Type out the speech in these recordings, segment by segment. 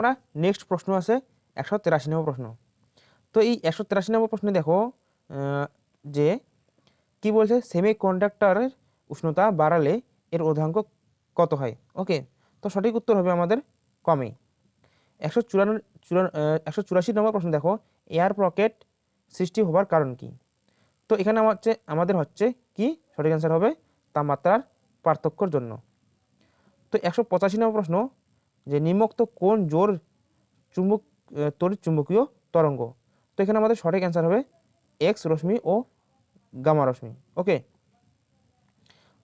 আমরা নেক্সট প্রশ্ন আছে একশো তেরাশি নম্বর প্রশ্ন। তো এই একশো তেরাশি নম্বর প্রশ্নে দেখো যে কি বলছে? সেমি কন্ডাক্টরের উষ্ণতা বাড়ালে এর অধাঙ্ক কত হয়? ওকে তো সঠিক উত্তর হবে আমাদের কমে একশো চুরান একশো চুরাশি নম্বর প্রশ্ন দেখো এয়ার পকেট সৃষ্টি হবার কারণ কি? তো এখানে আমার হচ্ছে, আমাদের হচ্ছে কি? সঠিক অ্যান্সার হবে তাপমাত্রার পার্থক্যর জন্য। তো একশো পঁচাশি নম্বর প্রশ্ন যে নিম্নোক্ত কোন জোর চুম্বক তড়িৎ চুম্বকীয় তরঙ্গ। তো এখানে আমাদের সঠিক অ্যান্সার হবে এক্স রশ্মি ও গামা রশ্মি। ওকে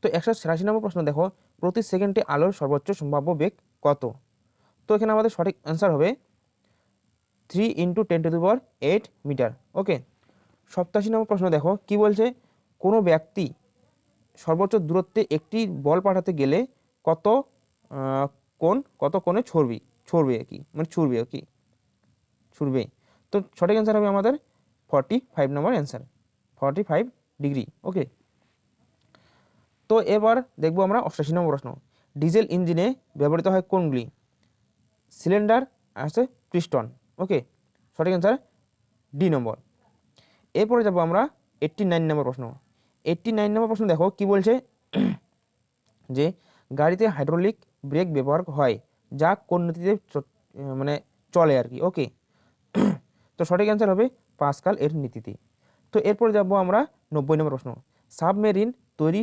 তো একশো ছিয়াশি নম্বর প্রশ্ন দেখো, প্রতি সেকেন্ডে আলোর সর্বোচ্চ সম্ভাব্য বেগ কত? তো এখানে আমাদের সঠিক অ্যান্সার হবে three into ten to the power eight metre okay সপ্তাশি নম্বর প্রশ্ন দেখো, কি বলছে? কোনো ব্যক্তি সর্বোচ্চ দূরত্বে একটি বল পাঠাতে গেলে কত কোণ, কত কোণে ছড়বি, ছড়বে কি? মানে ছুড়বে কি? ছুড়বে। তো সঠিক অ্যান্সার হবে আমাদের forty five number answer forty five degree okay তো এবার দেখব আমরা অষ্টাশি নম্বর প্রশ্ন। ডিজেল ইঞ্জিনে ব্যবহৃত হয় কোনগুলি? সিলিন্ডার আছে পিস্টন ওকে সঠিক অ্যান্সার ডি নম্বর এরপরে যাব আমরা এইট্টি নাইন নম্বর প্রশ্ন। এইট্টি নাইন নম্বর প্রশ্ন দেখো কি বলছে? যে গাড়িতে হাইড্রোলিক ব্রেক ব্যবহার হয়, যা কোন নীতিতে মানে চলে আর কি ওকে তো সঠিক অ্যান্সার হবে পাসকাল এর নীতিতে। তো এরপর যাব আমরা নব্বই নম্বর প্রশ্ন। সাবমেরিন তৈরি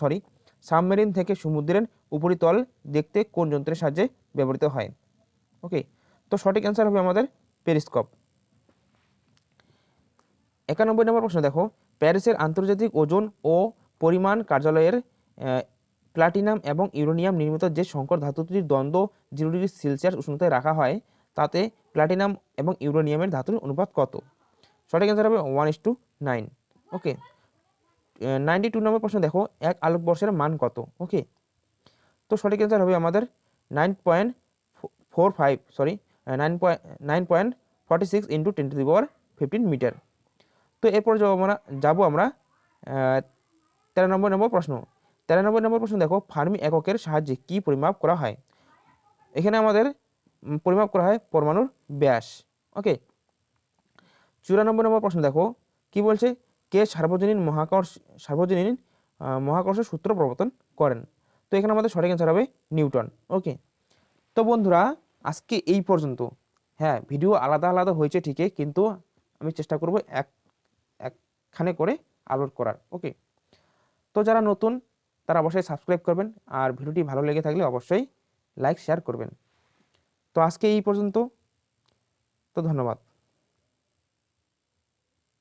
সরি সাবমেরিন থেকে সমুদ্রের উপরিতল দেখতে কোন যন্ত্রের সাহায্যে ব্যবহৃত হয়? ওকে তো সঠিক অ্যান্সার হবে আমাদের পেরিস্কোপ। একানব্বই নম্বর প্রশ্ন দেখো। প্যারিসের আন্তর্জাতিক ওজন ও পরিমাণ কার্যালয়ের প্লাটিনাম এবং ইউরেনিয়াম নির্মিত যে সংকর ধাতুটির দ্বন্দ্ব জিরো ডিগ্রি সেলসিয়াস উষ্ণতায় রাখা হয়, তাতে প্লাটিনাম এবং ইউরেনিয়ামের ধাতুর অনুপাত কত? সঠিক অ্যান্সার হবে one is two nine okay ninety two number প্রশ্ন দেখো, এক আলোকবর্ষের মান কত? ওকে তো সঠিক অ্যান্সার হবে আমাদের nine point four five sorry nine point nine point forty six into ten to the power fifteen metre তো এরপর যাব আমরা যাব আমরা তেরো নম্বর নম্বর প্রশ্ন। তেরো নম্বর নম্বর প্রশ্ন দেখো, ফার্মি এককের সাহায্যে কি পরিমাপ করা হয়? এখানে আমাদের পরিমাপ করা হয় পরমাণুর ব্যাস। ওকে চুরানব্বই নম্বর প্রশ্ন দেখো, কি বলছে? কে সার্বজনীন মহাকর্ষ সার্বজনীন মহাকর্ষ সূত্র প্রবর্তন করেন? তো এখানে আমাদের সঠিক অ্যান্সার হবে নিউটন। ওকে তো বন্ধুরা, আজকে এই পর্যন্ত। হ্যাঁ ভিডিও আলাদা আলাদা হয়েছে ঠিকই, কিন্তু আমি চেষ্টা করব এক, একখানে করে আপলোড করার। ওকে তো যারা নতুন তারা অবশ্যই সাবস্ক্রাইব করবেন আর ভিডিওটি ভালো লেগে থাকলে অবশ্যই লাইক শেয়ার করবেন। তো আজকে এই পর্যন্ত। তো ধন্যবাদ।